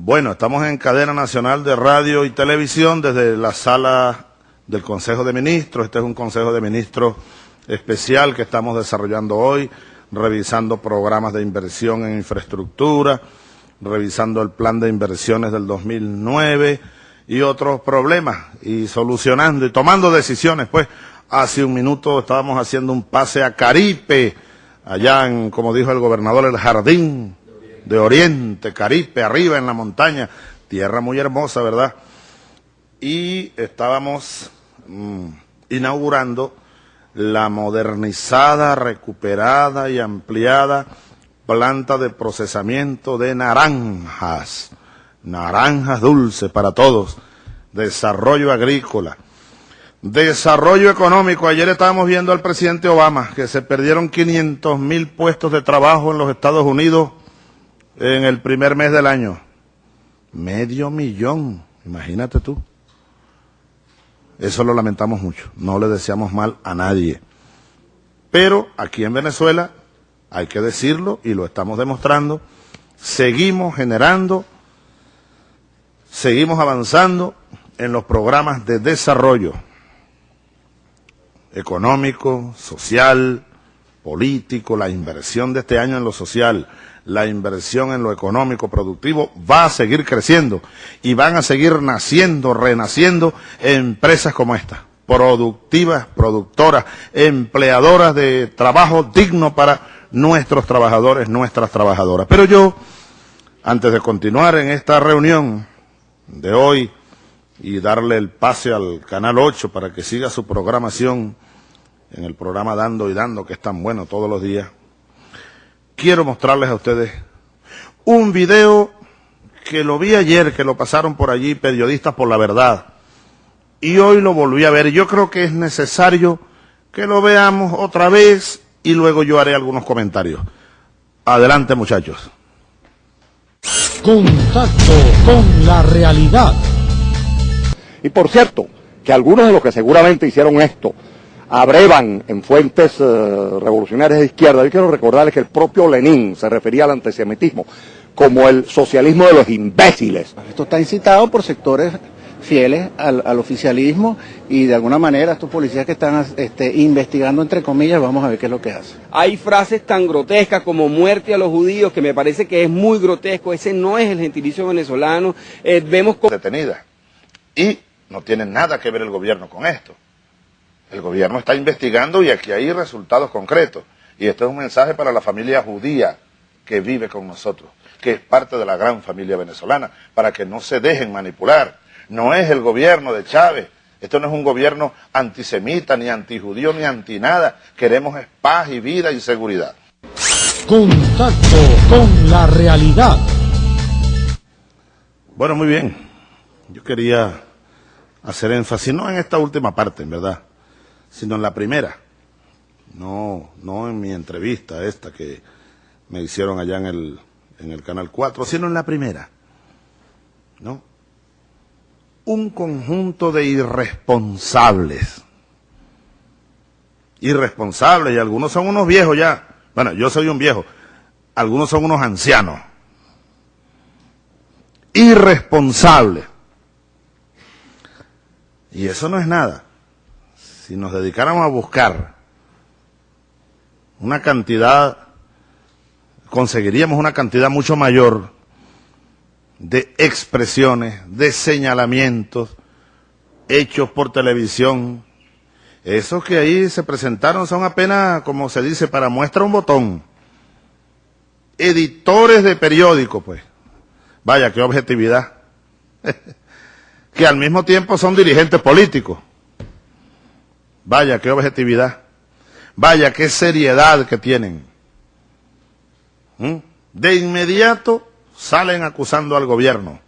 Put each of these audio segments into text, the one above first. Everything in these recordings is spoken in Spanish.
Bueno, estamos en cadena nacional de radio y televisión desde la sala del Consejo de Ministros. Este es un Consejo de Ministros especial que estamos desarrollando hoy, revisando programas de inversión en infraestructura, revisando el plan de inversiones del 2009 y otros problemas, y solucionando y tomando decisiones. Pues hace un minuto estábamos haciendo un pase a Caripe, allá en, como dijo el gobernador, el jardín de Oriente, Caripe, arriba en la montaña, tierra muy hermosa, ¿verdad? Y estábamos mm, inaugurando la modernizada, recuperada y ampliada planta de procesamiento de naranjas, naranjas dulces para todos, desarrollo agrícola, desarrollo económico. Ayer estábamos viendo al presidente Obama que se perdieron 500 mil puestos de trabajo en los Estados Unidos en el primer mes del año. Medio millón, imagínate tú. Eso lo lamentamos mucho, no le deseamos mal a nadie. Pero aquí en Venezuela, hay que decirlo y lo estamos demostrando, seguimos generando, seguimos avanzando en los programas de desarrollo económico, social, político, la inversión de este año en lo social, la inversión en lo económico productivo va a seguir creciendo y van a seguir naciendo, renaciendo empresas como esta, productivas, productoras, empleadoras de trabajo digno para nuestros trabajadores, nuestras trabajadoras. Pero yo, antes de continuar en esta reunión de hoy y darle el pase al Canal 8 para que siga su programación en el programa Dando y Dando, que es tan bueno todos los días, quiero mostrarles a ustedes un video que lo vi ayer, que lo pasaron por allí periodistas por la verdad, y hoy lo volví a ver. Yo creo que es necesario que lo veamos otra vez y luego yo haré algunos comentarios. Adelante muchachos. Contacto con la realidad. Y por cierto, que algunos de los que seguramente hicieron esto abrevan en fuentes eh, revolucionarias de izquierda. Yo quiero recordarles que el propio Lenin se refería al antisemitismo como el socialismo de los imbéciles. Esto está incitado por sectores fieles al, oficialismo y de alguna manera estos policías que están este, investigando, entre comillas, vamos a ver qué es lo que hacen. Hay frases tan grotescas como muerte a los judíos que me parece que es muy grotesco, ese no es el gentilicio venezolano. Eh, vemos. Detenida. Y no tiene nada que ver el gobierno con esto. El gobierno está investigando y aquí hay resultados concretos. Y esto es un mensaje para la familia judía que vive con nosotros, que es parte de la gran familia venezolana, para que no se dejen manipular. No es el gobierno de Chávez, esto no es un gobierno antisemita, ni antijudío, ni anti nada. Queremos paz y vida y seguridad. Contacto con la realidad. Bueno, muy bien. Yo quería hacer énfasis, no en esta última parte, en verdad, sino en la primera. No, no en mi entrevista esta que me hicieron allá en el, en el Canal 4, sino en la primera. ¿No? Un conjunto de irresponsables. Irresponsables, y algunos son unos viejos ya. Bueno, yo soy un viejo. Algunos son unos ancianos. Irresponsables. Y eso no es nada si nos dedicáramos a buscar una cantidad, conseguiríamos una cantidad mucho mayor de expresiones, de señalamientos hechos por televisión. Esos que ahí se presentaron son apenas, como se dice, para muestra un botón. Editores de periódicos, pues. Vaya, qué objetividad. que al mismo tiempo son dirigentes políticos. Vaya, qué objetividad. Vaya, qué seriedad que tienen. ¿Mm? De inmediato salen acusando al gobierno,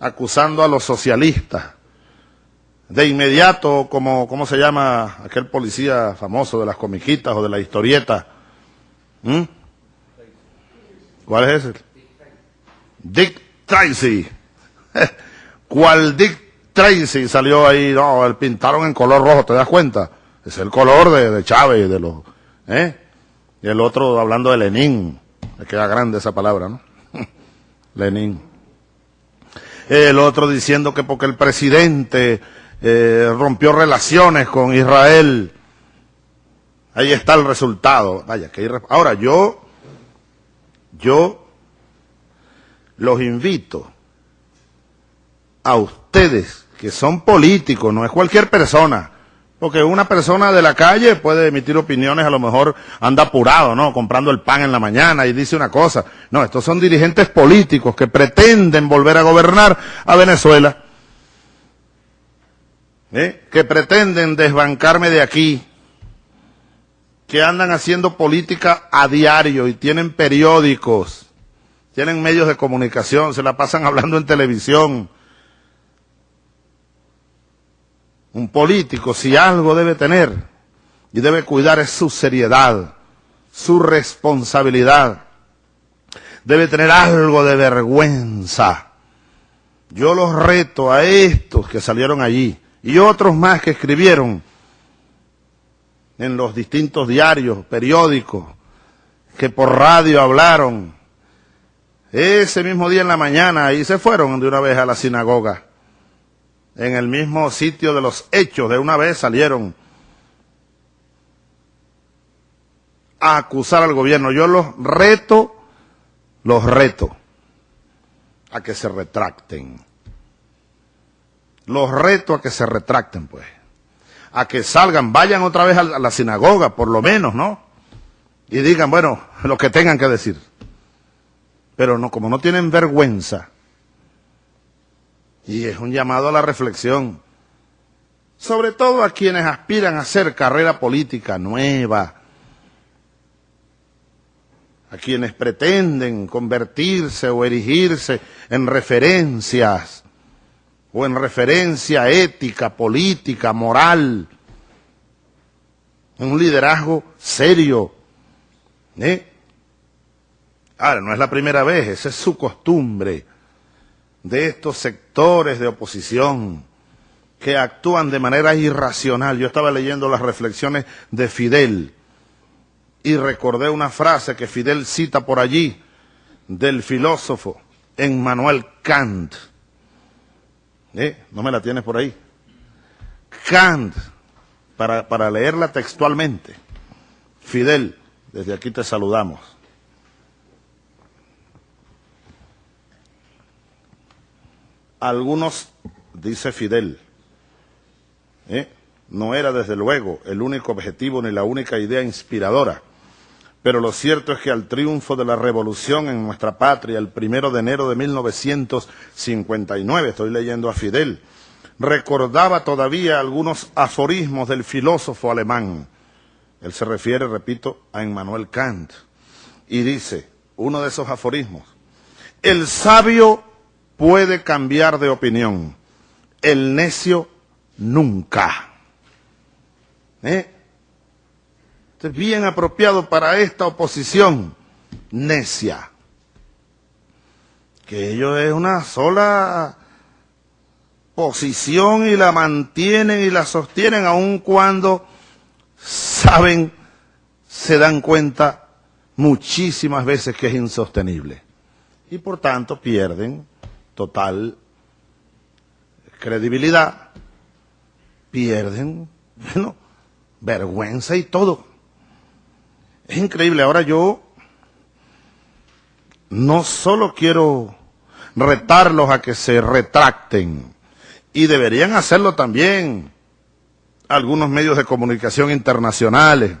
acusando a los socialistas. De inmediato, como, ¿cómo se llama aquel policía famoso de las comiquitas o de la historieta? ¿Mm? ¿Cuál es ese? Dick Tracy. ¿Cuál Dick Tracy salió ahí, no, el pintaron en color rojo, ¿te das cuenta? Es el color de, de Chávez, de los, ¿eh? Y el otro hablando de Lenin, me queda grande esa palabra, ¿no? Lenin. el otro diciendo que porque el presidente eh, rompió relaciones con Israel, ahí está el resultado. Vaya, que ahora yo, yo los invito a ustedes que son políticos, no es cualquier persona, porque una persona de la calle puede emitir opiniones, a lo mejor anda apurado, ¿no? Comprando el pan en la mañana y dice una cosa. No, estos son dirigentes políticos que pretenden volver a gobernar a Venezuela. ¿eh? Que pretenden desbancarme de aquí. Que andan haciendo política a diario y tienen periódicos. Tienen medios de comunicación, se la pasan hablando en televisión Un político, si algo debe tener y debe cuidar es su seriedad, su responsabilidad. Debe tener algo de vergüenza. Yo los reto a estos que salieron allí y otros más que escribieron en los distintos diarios, periódicos, que por radio hablaron. Ese mismo día en la mañana ahí se fueron de una vez a la sinagoga en el mismo sitio de los hechos, de una vez salieron a acusar al gobierno. Yo los reto, los reto a que se retracten. Los reto a que se retracten, pues. A que salgan, vayan otra vez a la sinagoga, por lo menos, ¿no? Y digan, bueno, lo que tengan que decir. Pero no, como no tienen vergüenza, y es un llamado a la reflexión, sobre todo a quienes aspiran a hacer carrera política nueva, a quienes pretenden convertirse o erigirse en referencias o en referencia ética, política, moral, un liderazgo serio. ¿eh? Ahora, no es la primera vez, esa es su costumbre de estos sectores de oposición que actúan de manera irracional. Yo estaba leyendo las reflexiones de Fidel y recordé una frase que Fidel cita por allí del filósofo Emmanuel Kant. ¿Eh? ¿No me la tienes por ahí? Kant, para, para leerla textualmente. Fidel, desde aquí te saludamos. Algunos, dice Fidel, ¿eh? no era desde luego el único objetivo ni la única idea inspiradora, pero lo cierto es que al triunfo de la revolución en nuestra patria, el primero de enero de 1959, estoy leyendo a Fidel, recordaba todavía algunos aforismos del filósofo alemán. Él se refiere, repito, a Emmanuel Kant, y dice, uno de esos aforismos, el sabio puede cambiar de opinión. El necio nunca. ¿Eh? es bien apropiado para esta oposición necia. Que ellos es una sola posición y la mantienen y la sostienen aun cuando saben, se dan cuenta muchísimas veces que es insostenible. Y por tanto pierden total credibilidad, pierden, bueno, vergüenza y todo. Es increíble, ahora yo no solo quiero retarlos a que se retracten, y deberían hacerlo también algunos medios de comunicación internacionales,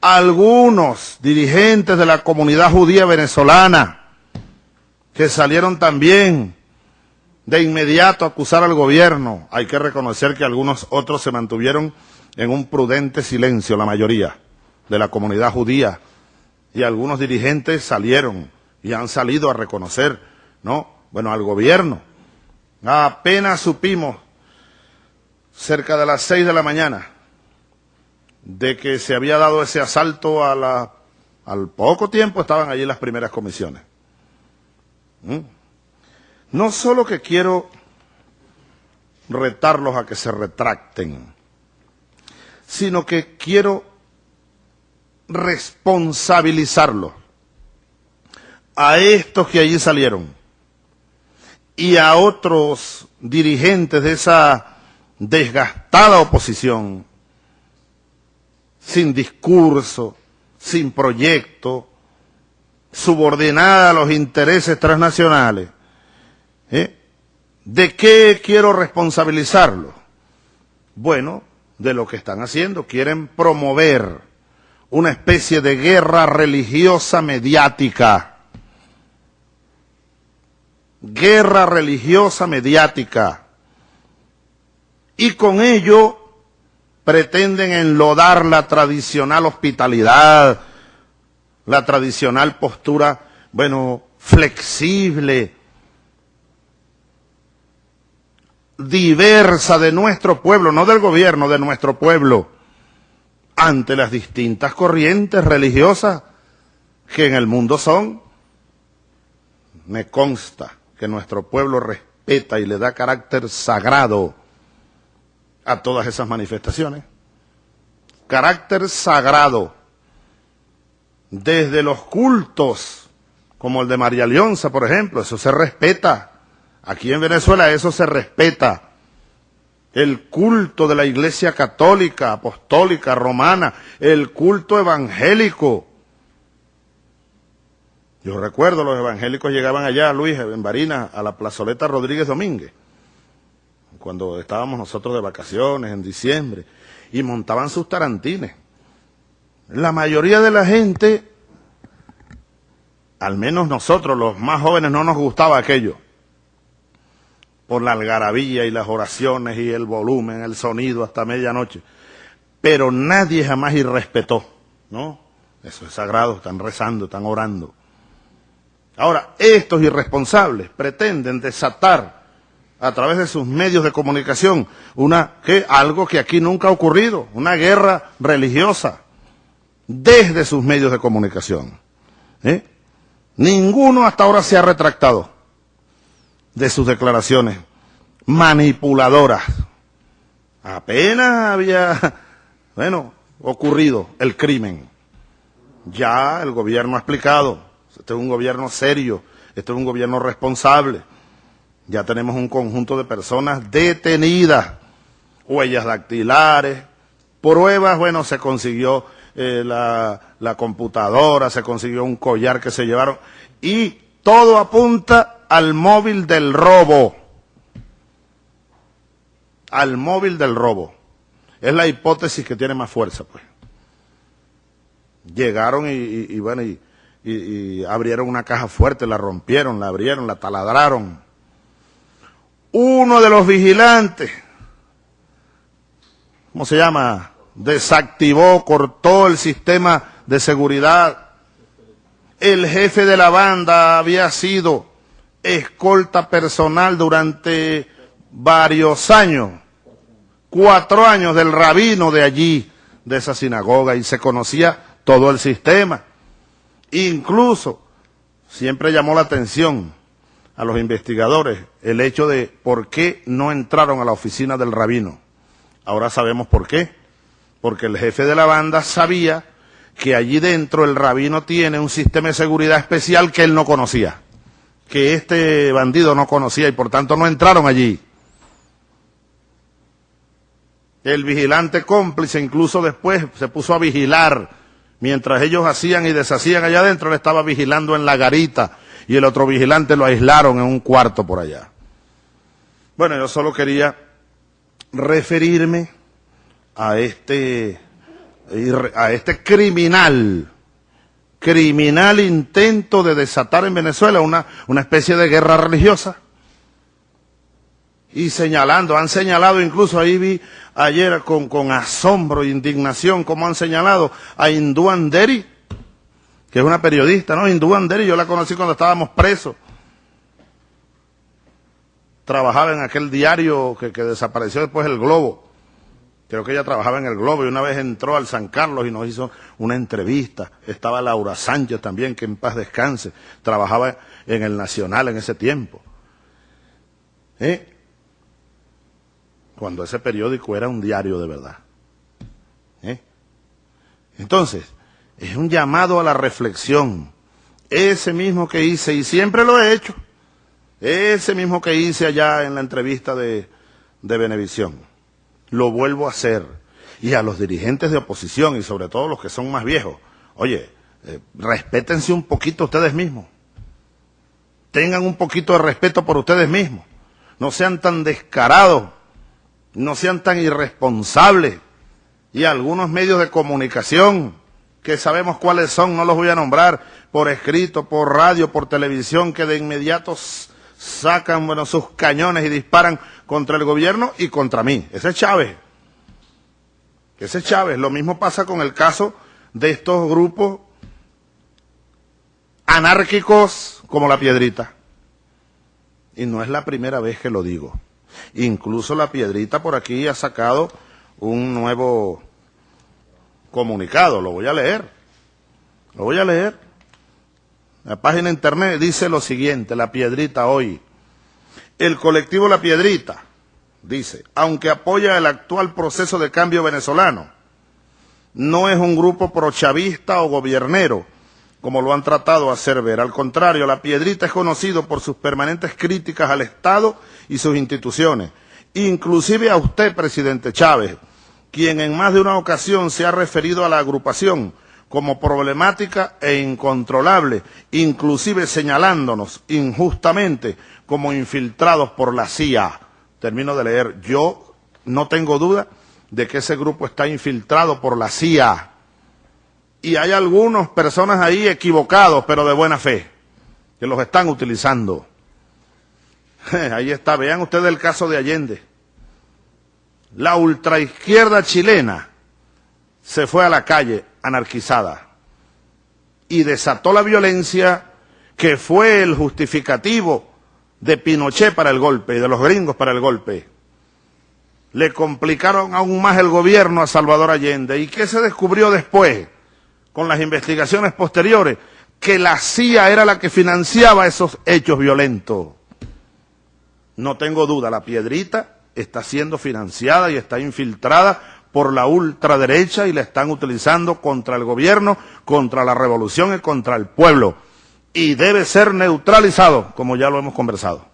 algunos dirigentes de la comunidad judía venezolana, que salieron también de inmediato a acusar al gobierno. Hay que reconocer que algunos otros se mantuvieron en un prudente silencio, la mayoría de la comunidad judía. Y algunos dirigentes salieron y han salido a reconocer, ¿no? Bueno, al gobierno. Apenas supimos, cerca de las seis de la mañana, de que se había dado ese asalto a la... Al poco tiempo estaban allí las primeras comisiones. ¿Mm? No solo que quiero retarlos a que se retracten, sino que quiero responsabilizarlos a estos que allí salieron y a otros dirigentes de esa desgastada oposición, sin discurso, sin proyecto, subordinada a los intereses transnacionales. ¿eh? ¿De qué quiero responsabilizarlo? Bueno, de lo que están haciendo. Quieren promover una especie de guerra religiosa mediática. Guerra religiosa mediática. Y con ello pretenden enlodar la tradicional hospitalidad, la tradicional postura, bueno, flexible, diversa de nuestro pueblo, no del gobierno, de nuestro pueblo, ante las distintas corrientes religiosas que en el mundo son. Me consta que nuestro pueblo respeta y le da carácter sagrado a todas esas manifestaciones. Carácter sagrado desde los cultos, como el de María Leonza, por ejemplo, eso se respeta. Aquí en Venezuela eso se respeta. El culto de la iglesia católica, apostólica, romana, el culto evangélico. Yo recuerdo los evangélicos llegaban allá, Luis, en Barinas, a la plazoleta Rodríguez Domínguez, cuando estábamos nosotros de vacaciones en diciembre, y montaban sus tarantines la mayoría de la gente, al menos nosotros los más jóvenes no nos gustaba aquello, por la algarabía y las oraciones y el volumen, el sonido hasta medianoche, pero nadie jamás irrespetó, ¿no? Eso es sagrado, están rezando, están orando. Ahora, estos irresponsables pretenden desatar a través de sus medios de comunicación una algo que aquí nunca ha ocurrido, una guerra religiosa desde sus medios de comunicación. ¿eh? Ninguno hasta ahora se ha retractado de sus declaraciones manipuladoras. Apenas había, bueno, ocurrido el crimen. Ya el gobierno ha explicado, este es un gobierno serio, este es un gobierno responsable. Ya tenemos un conjunto de personas detenidas, huellas dactilares, pruebas, bueno, se consiguió eh, la, la computadora, se consiguió un collar que se llevaron y todo apunta al móvil del robo. Al móvil del robo. Es la hipótesis que tiene más fuerza, pues. Llegaron y, bueno, y, abrieron una caja fuerte, la rompieron, la abrieron, la taladraron. Uno de los vigilantes, ¿cómo se llama? Desactivó, cortó el sistema de seguridad. El jefe de la banda había sido escolta personal durante varios años, cuatro años del rabino de allí, de esa sinagoga, y se conocía todo el sistema. Incluso, siempre llamó la atención a los investigadores el hecho de por qué no entraron a la oficina del rabino. Ahora sabemos por qué porque el jefe de la banda sabía que allí dentro el rabino tiene un sistema de seguridad especial que él no conocía, que este bandido no conocía y por tanto no entraron allí. El vigilante cómplice incluso después se puso a vigilar, mientras ellos hacían y deshacían allá adentro, él estaba vigilando en la garita y el otro vigilante lo aislaron en un cuarto por allá. Bueno, yo solo quería referirme a este, a este criminal, criminal intento de desatar en Venezuela una, una especie de guerra religiosa. Y señalando, han señalado incluso ahí vi ayer con, con asombro e indignación como han señalado a Hindú Anderi, que es una periodista, ¿no? Hindú Anderi, yo la conocí cuando estábamos presos. Trabajaba en aquel diario que, que desapareció después el Globo. Creo que ella trabajaba en el Globo y una vez entró al San Carlos y nos hizo una entrevista. Estaba Laura Sánchez también, que en paz descanse. Trabajaba en el Nacional en ese tiempo. ¿Eh? Cuando ese periódico era un diario de verdad. ¿Eh? Entonces, es un llamado a la reflexión. Ese mismo que hice, y siempre lo he hecho, Ese mismo que hice allá en la entrevista de, de Benevisión. Lo vuelvo a hacer. Y a los dirigentes de oposición y sobre todo los que son más viejos. Oye, eh, respétense un poquito ustedes mismos. Tengan un poquito de respeto por ustedes mismos. No sean tan descarados. No sean tan irresponsables. Y algunos medios de comunicación que sabemos cuáles son, no los voy a nombrar, por escrito, por radio, por televisión, que de inmediato sacan bueno, sus cañones y disparan contra el gobierno y contra mí. Ese es Chávez. Ese es Chávez. Lo mismo pasa con el caso de estos grupos anárquicos como la piedrita. Y no es la primera vez que lo digo. Incluso la piedrita por aquí ha sacado un nuevo comunicado, lo voy a leer. Lo voy a leer. La página internet dice lo siguiente, La Piedrita hoy. El colectivo La Piedrita dice, aunque apoya el actual proceso de cambio venezolano, no es un grupo prochavista o gobiernero, como lo han tratado de hacer ver. Al contrario, La Piedrita es conocido por sus permanentes críticas al Estado y sus instituciones, inclusive a usted, presidente Chávez, quien en más de una ocasión se ha referido a la agrupación como problemática e incontrolable, inclusive señalándonos injustamente como infiltrados por la CIA. Termino de leer, yo no tengo duda de que ese grupo está infiltrado por la CIA. Y hay algunas personas ahí equivocados, pero de buena fe, que los están utilizando. Ahí está, vean ustedes el caso de Allende. La ultraizquierda chilena se fue a la calle anarquizada y desató la violencia que fue el justificativo de Pinochet para el golpe y de los gringos para el golpe. Le complicaron aún más el gobierno a Salvador Allende. ¿Y qué se descubrió después con las investigaciones posteriores? Que la CIA era la que financiaba esos hechos violentos. No tengo duda, la piedrita está siendo financiada y está infiltrada por la ultraderecha y la están utilizando contra el gobierno, contra la revolución y contra el pueblo. Y debe ser neutralizado, como ya lo hemos conversado.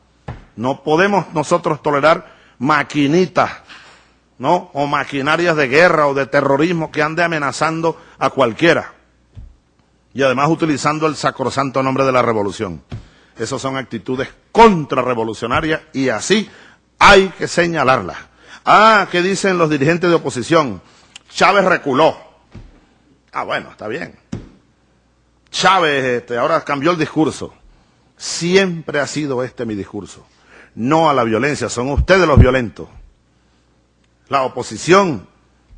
No podemos nosotros tolerar maquinitas, ¿no? O maquinarias de guerra o de terrorismo que ande amenazando a cualquiera. Y además utilizando el sacrosanto nombre de la revolución. Esas son actitudes contrarrevolucionarias y así hay que señalarla. Ah, ¿qué dicen los dirigentes de oposición? Chávez reculó. Ah, bueno, está bien. Chávez este, ahora cambió el discurso. Siempre ha sido este mi discurso. No a la violencia, son ustedes los violentos. La oposición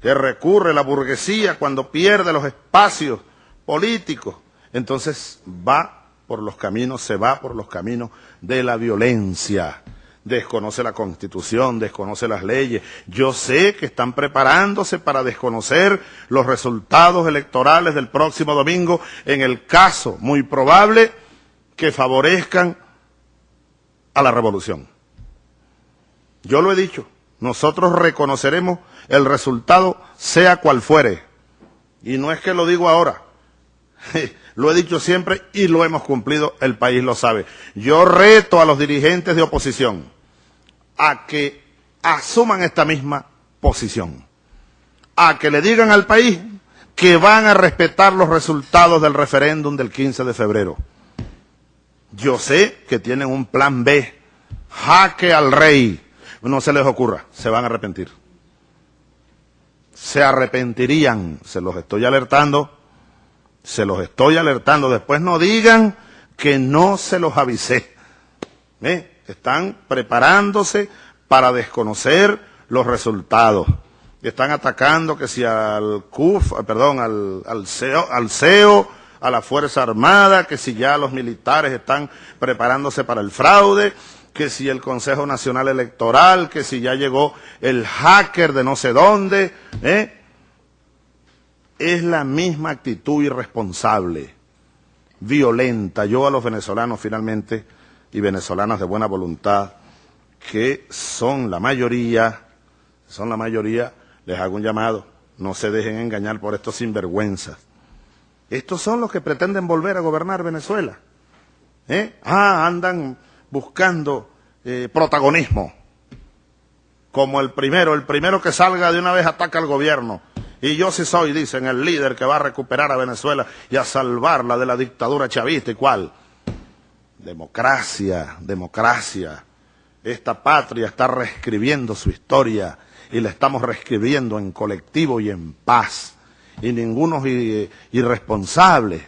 que recurre la burguesía cuando pierde los espacios políticos, entonces va por los caminos, se va por los caminos de la violencia desconoce la Constitución, desconoce las leyes. Yo sé que están preparándose para desconocer los resultados electorales del próximo domingo en el caso muy probable que favorezcan a la revolución. Yo lo he dicho, nosotros reconoceremos el resultado sea cual fuere. Y no es que lo digo ahora, lo he dicho siempre y lo hemos cumplido, el país lo sabe. Yo reto a los dirigentes de oposición a que asuman esta misma posición, a que le digan al país que van a respetar los resultados del referéndum del 15 de febrero. Yo sé que tienen un plan B, jaque al rey. No se les ocurra, se van a arrepentir. Se arrepentirían, se los estoy alertando, se los estoy alertando. Después no digan que no se los avisé. ¿Eh? Están preparándose para desconocer los resultados. Están atacando que si al CUF, perdón, al, al, CEO, al a la Fuerza Armada, que si ya los militares están preparándose para el fraude, que si el Consejo Nacional Electoral, que si ya llegó el hacker de no sé dónde, ¿eh? es la misma actitud irresponsable, violenta. Yo a los venezolanos finalmente y venezolanas de buena voluntad, que son la mayoría, son la mayoría, les hago un llamado, no se dejen engañar por estos sinvergüenzas. Estos son los que pretenden volver a gobernar Venezuela. ¿Eh? Ah, andan buscando eh, protagonismo. Como el primero, el primero que salga de una vez ataca al gobierno. Y yo sí soy, dicen, el líder que va a recuperar a Venezuela y a salvarla de la dictadura chavista. ¿Y cuál? Democracia, democracia. Esta patria está reescribiendo su historia y la estamos reescribiendo en colectivo y en paz. Y ninguno irresponsable,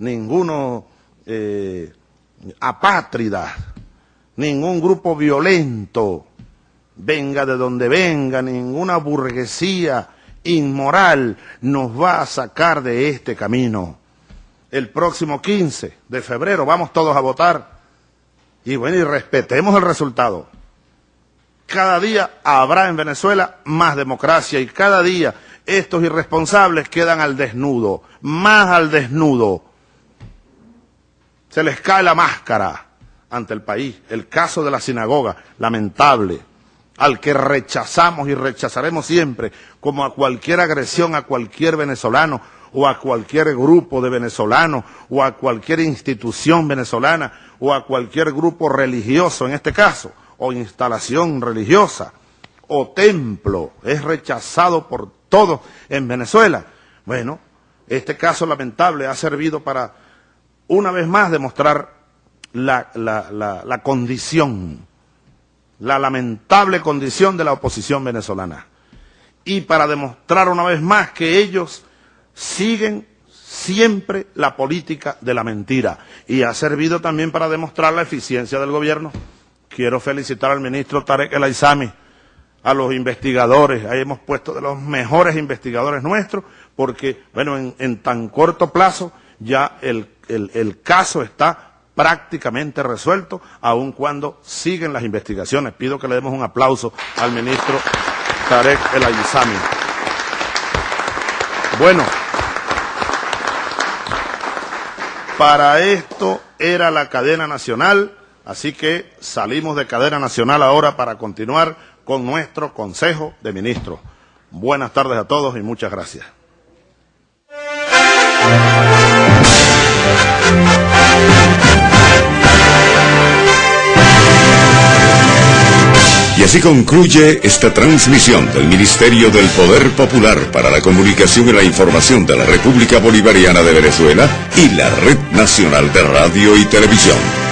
ninguno eh, apátrida, ningún grupo violento, venga de donde venga, ninguna burguesía inmoral nos va a sacar de este camino. El próximo 15 de febrero vamos todos a votar y bueno, y respetemos el resultado. Cada día habrá en Venezuela más democracia y cada día estos irresponsables quedan al desnudo, más al desnudo. Se les cae la máscara ante el país. El caso de la sinagoga, lamentable, al que rechazamos y rechazaremos siempre, como a cualquier agresión a cualquier venezolano o a cualquier grupo de venezolanos o a cualquier institución venezolana o a cualquier grupo religioso en este caso, o instalación religiosa, o templo, es rechazado por todos en Venezuela. Bueno, este caso lamentable ha servido para, una vez más, demostrar la, la condición, la lamentable condición de la oposición venezolana. Y para demostrar una vez más que ellos siguen siempre la política de la mentira y ha servido también para demostrar la eficiencia del gobierno. Quiero felicitar al ministro Tarek El Aizami, a los investigadores, ahí hemos puesto de los mejores investigadores nuestros, porque, bueno, en, tan corto plazo ya el, el caso está prácticamente resuelto, aun cuando siguen las investigaciones. Pido que le demos un aplauso al ministro Tarek El Aizami. Bueno, Para esto era la cadena nacional, así que salimos de cadena nacional ahora para continuar con nuestro Consejo de Ministros. Buenas tardes a todos y muchas gracias. Así concluye esta transmisión del Ministerio del Poder Popular para la Comunicación y la Información de la República Bolivariana de Venezuela y la Red Nacional de Radio y Televisión.